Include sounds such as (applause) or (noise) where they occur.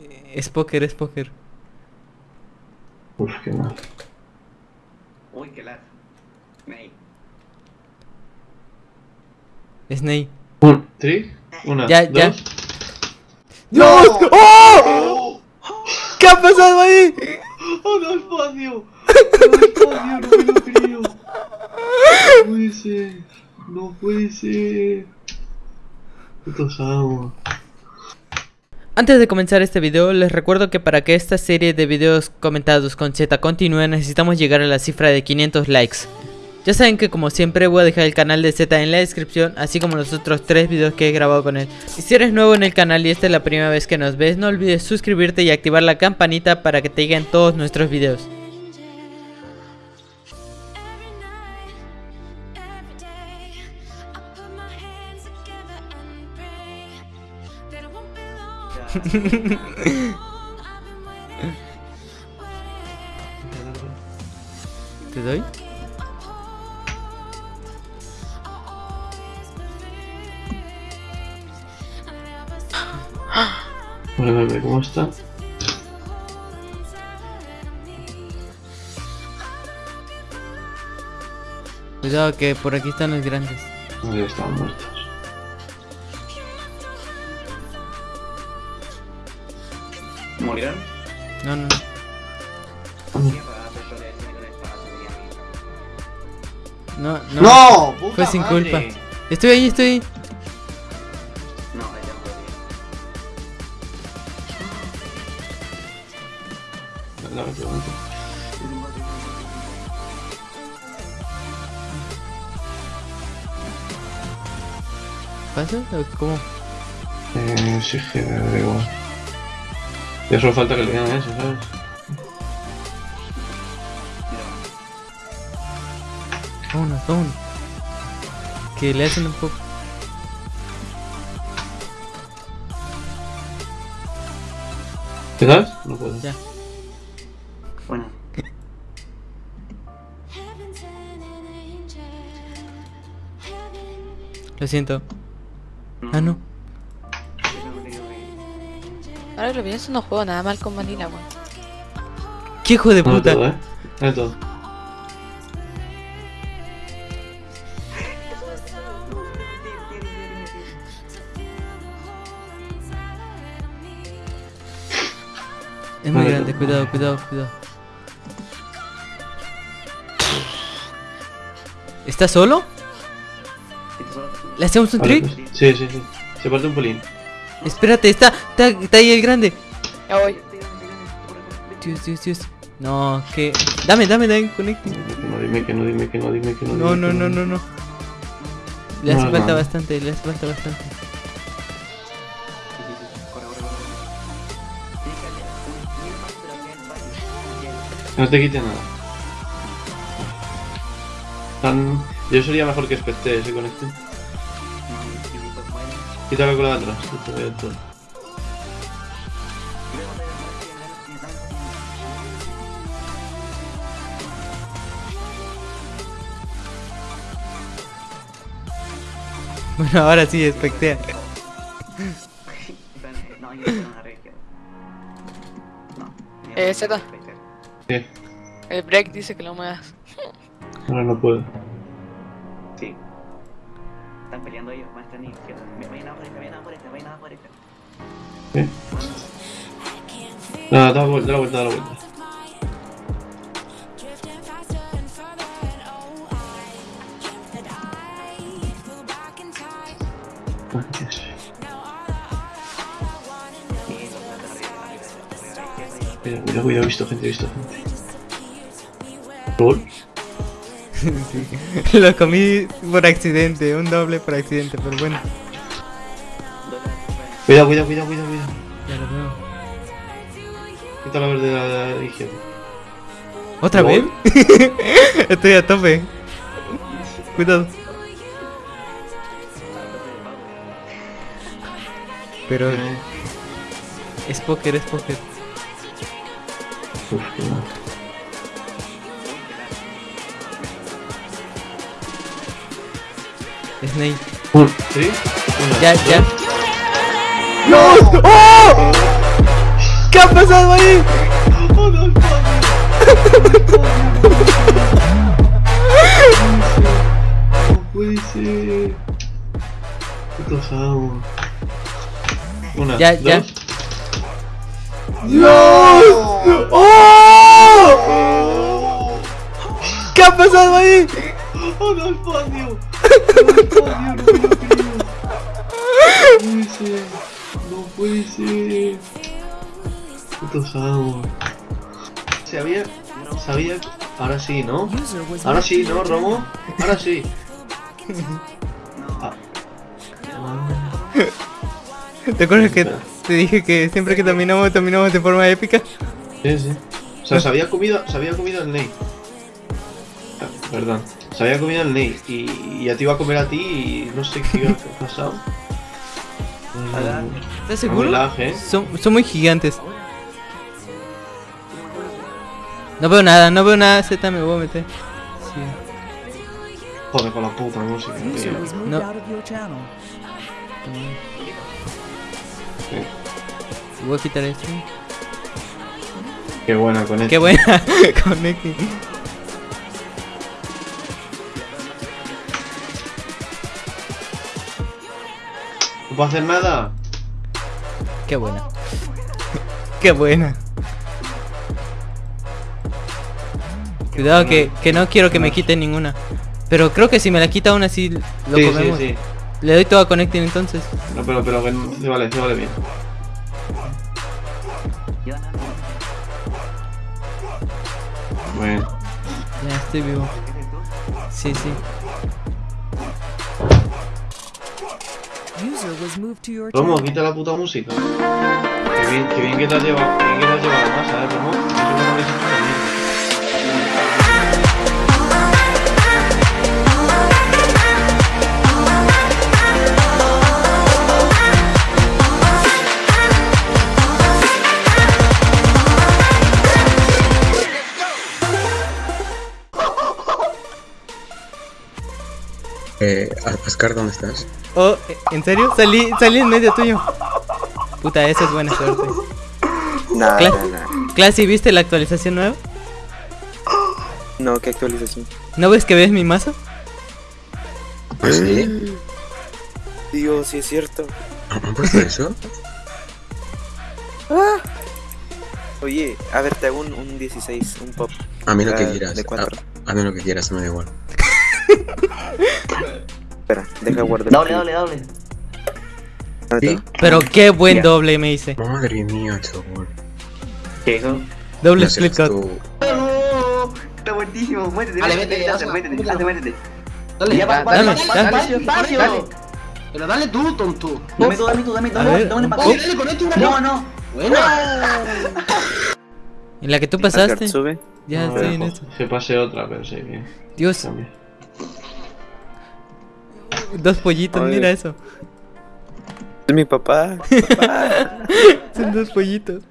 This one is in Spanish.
Eh, Es póker, es póker. Uf, qué mal. Uy, qué lag. Ney. Es Ney. Un, ¿Tri? Una, Ya, ya. dos. ¡Dios! ¡Oh! ¡Oh! (gasps) ¿Qué ha pasado ahí? ¡Oh, no espacio! ¡No espacio! ¡No me lo creo! ¡No puede ser! ¡No puede ser! Putos amos. Antes de comenzar este video, les recuerdo que para que esta serie de videos comentados con Z continúe, necesitamos llegar a la cifra de 500 likes. Ya saben que como siempre voy a dejar el canal de Z en la descripción, así como los otros 3 videos que he grabado con él. Y si eres nuevo en el canal y esta es la primera vez que nos ves, no olvides suscribirte y activar la campanita para que te lleguen todos nuestros videos. (laughs) ¿Te doy? (gasps) Vale, vale, ¿cómo está? Cuidado que por aquí están los grandes. Ya están muertos. ¿Morirán? No, no. No, no. ¡No! ¡Puta Fue sin madre! culpa. Estoy ahí, estoy ahí. No, ya no podía. La pregunta. ¿Pasa? ¿O ¿Cómo? Eh, sí, que me. Ya solo falta que le digan eso, ¿sabes? Vámonos, vámonos. Que le hacen un poco. ¿Te das? No puedo. Ya. Bueno, Lo siento. Ah, no. Ahora que lo pienso, no juego nada mal con Vanilla, weón. ¿Qué hijo de No puta? todo, ¿eh? No todo. Es muy grande, cuidado, cuidado, cuidado. ¿Está solo? ¿Le hacemos un trick? pues, Sí, sí, sí. Se parte un pelín. (laughs) Espérate, está, está, está ahí el grande. Ya voy. Dios, Dios, Dios. No, que. Dame, dame, dame, conecte. Que no, dime que no, dime que no, dime que no. No, no, no, no, no. Le hace no, falta no. bastante, le hace falta bastante. No te quite nada. Tan... Yo sería mejor que Spectre ese con este. Quítalo con la de atrás. Bueno, ahora sí, espectea. No, yo no una red. No. Eh, Z. ¿Qué? El break dice que lo muevas. Ahora no puedo. Sí. Están peleando ellos, más están izquierda. Me vayan a por esta, vayan a por esta, vayan a por esta. ¿Qué? Nada, da la vuelta, da la vuelta, da la vuelta. cuidado, cuidado, he visto gente, he visto gente. ¿Rol? (laughs) Sí. Lo comí por accidente, un doble por accidente, pero bueno. Cuidado, cuidado, cuidado, cuidado, cuidado. Ya lo veo. Quita la verde de la, la izquierda. ¿Otra vez? (laughs) Estoy a tope. Cuidado. Pero Eh, es póker, es póker. uf, qué Snake. Uh, ¿Sí? Ya, ya. ¡No! ¡Oh! ¿Qué ha pasado ahí? Una, ya, ya. ¡Dios! ¡Oh! ¿Qué ha pasado ahí? ¡Oh, no, espacio! ¡No, espacio! ¡No lo creo! No puede ser. No puede ser. Amos. Sabía. Sabía. Ahora sí, ¿no? Ahora sí, ¿no, Romo? Ahora sí. Ah. ¿Te acuerdas que te dije que siempre que terminamos, terminamos de forma épica? Sí, sí. O sea, se había comido, se había comido el Ney. Perdón. Se había comido el Ney y, y ya te iba a comer a ti y no sé qué iba a pasar. ¿Estás seguro? ¿eh? Son, son muy gigantes. No veo nada, no veo nada, Z me voy a meter. Sí. Joder, con la puta música. tío. No. Voy a quitar esto. Qué buena con. Qué buena (laughs) connecting. No puedo hacer nada. Qué buena. Qué buena. Cuidado que, que no quiero que me quite ninguna. Pero creo que si me la quita aún así lo sí, comemos. sí, sí. Le doy todo a connecting entonces. No, pero, pero se vale, se vale bien. Bueno. Ya estoy vivo. Sí, sí. Romo, quita la puta música. Qué bien, qué bien que te has llevado, qué bien que te has llevado masa, eh, Romo. Eso no lo habéis hecho conmigo. Eh, Ascar, ¿dónde estás? Oh, ¿en serio? Salí, salí en medio tuyo. Puta, esa es buena suerte. Nada, Cla- nada. Classy, ¿viste la actualización nueva? No, ¿qué actualización? ¿No ves que ves mi mazo? ¿Pues sí? Dios, sí es cierto. ¿Han puesto eso? Oye, a ver, te hago un, un 16, un pop. A mí lo que Ah, quieras. de. A, a mí lo que quieras, me da igual. Espera, deja guardar. Doble, doble, doble. Pero qué buen Ya. doble me hice. Madre mía, chaval. ¿Qué hizo? Doble split cut. tú. ¡Oh! Está buenísimo. Muévete, Dale, muévete. Dale, Ya, dale, dame. va, Espacio, espacio. Dale. Pero dale tú, tonto. Dame tú, dame tú, dame tú. A dame dame Oh. para Dale, dale, con esto una No, no. Buena. En la que tú pasaste. Ya estoy en esto. Que pase otra, pero sí, bien. Dios. Dos pollitos, mira eso. Es mi papá. (laughs) Son dos pollitos.